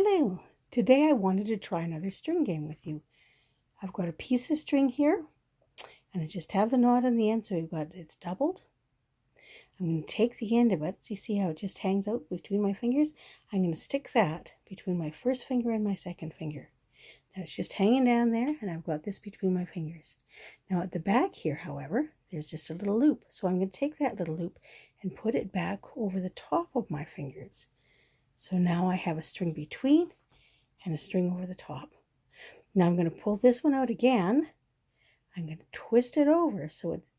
Hello! Today I wanted to try another string game with you. I've got a piece of string here and I just have the knot on the end so we've got it's doubled. I'm going to take the end of it, so you see how it just hangs out between my fingers? I'm going to stick that between my first finger and my second finger. Now it's just hanging down there and I've got this between my fingers. Now at the back here, however, there's just a little loop. So I'm going to take that little loop and put it back over the top of my fingers. So now I have a string between and a string over the top. Now I'm going to pull this one out again. I'm going to twist it over so it's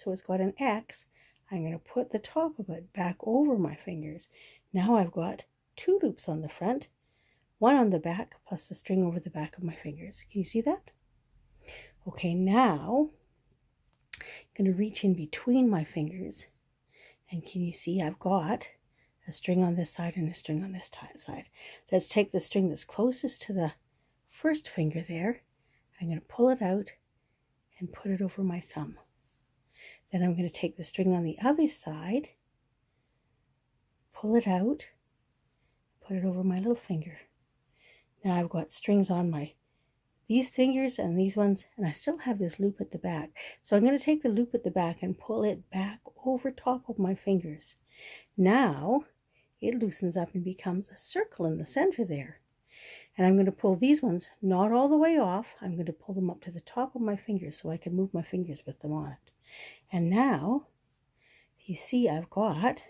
so it's got an X. I'm going to put the top of it back over my fingers. Now I've got two loops on the front, one on the back, plus the string over the back of my fingers. Can you see that? Okay, now I'm going to reach in between my fingers. And can you see I've got a string on this side and a string on this side. Let's take the string that's closest to the first finger there. I'm going to pull it out and put it over my thumb. Then I'm going to take the string on the other side, pull it out, put it over my little finger. Now I've got strings on my these fingers and these ones and I still have this loop at the back. So I'm going to take the loop at the back and pull it back over top of my fingers. Now it loosens up and becomes a circle in the center there. And I'm going to pull these ones not all the way off. I'm going to pull them up to the top of my fingers so I can move my fingers with them on it. And now, you see I've got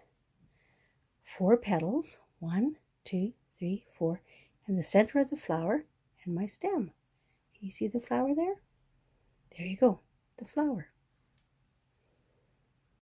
four petals. One, two, three, four. And the center of the flower and my stem. Can you see the flower there? There you go, the flower.